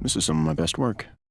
This is some of my best work.